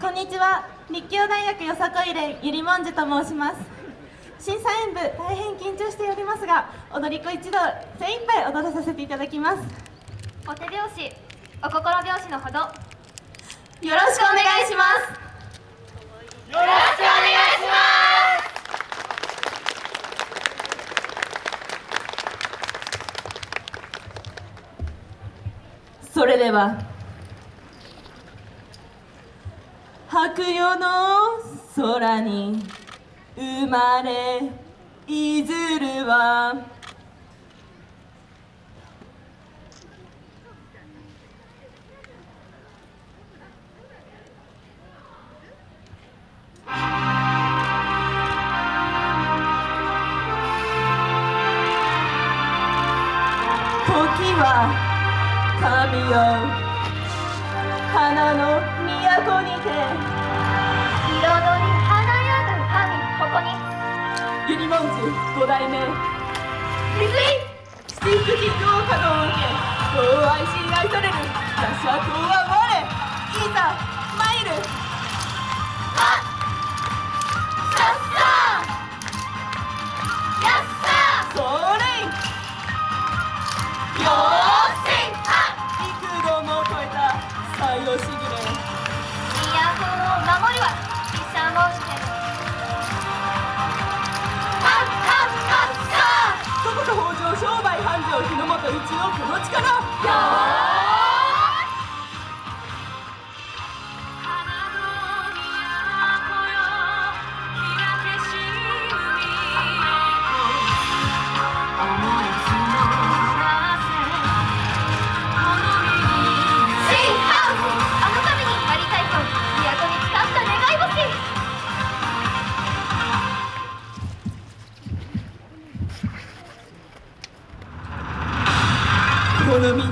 こんにちは。立教大学よさこい連ゆりもんじゅと申します。審査員部大変緊張しておりますが踊り子一同精一杯踊らさせていただきます。お手拍子お心拍子のほど。よよろしくお願いします。ろしくお願いしそれでは白夜の空に生まれいずるは。時は神よ。花の都にて。彩り華やぐ神ここに。ゆりもんじ五代目。ひずい七福神道稼働を受け人を愛し愛される。打者とはこの力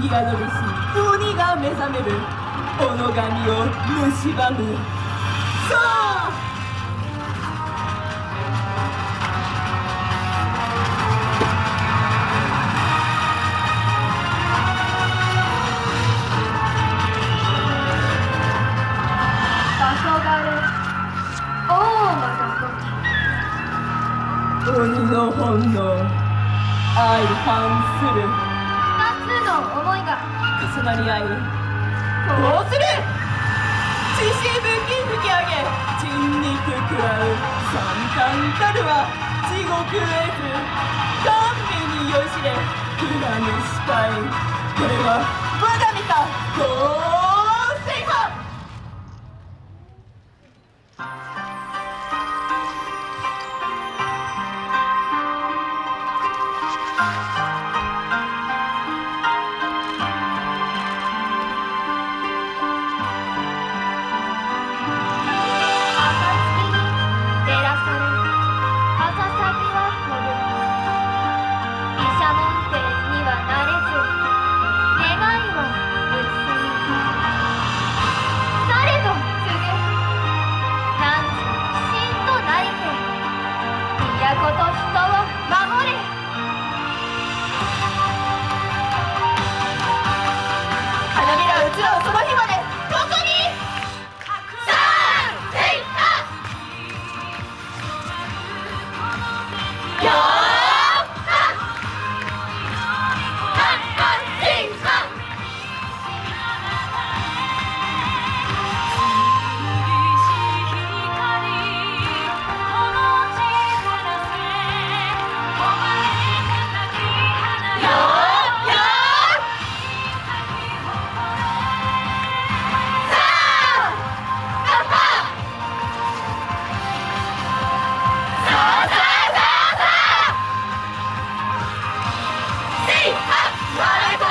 この身に宿り。し鬼が目覚める己神を蝕むさあ場所がる王の横鬼の本能相反する重なり合いこうする。血しぶき吹き上げ。人肉食らう。三冠たるは。地獄絵図神秘に酔いしれ。苦らぬ視界これは。我が身か。合成か暁あせ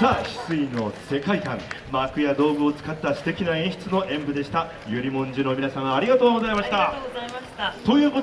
さあ翡翠の世界観。幕や道具を使った素敵な演出の演舞でした。ゆりもんじゅの皆さんありがとうございました。ございました。ということで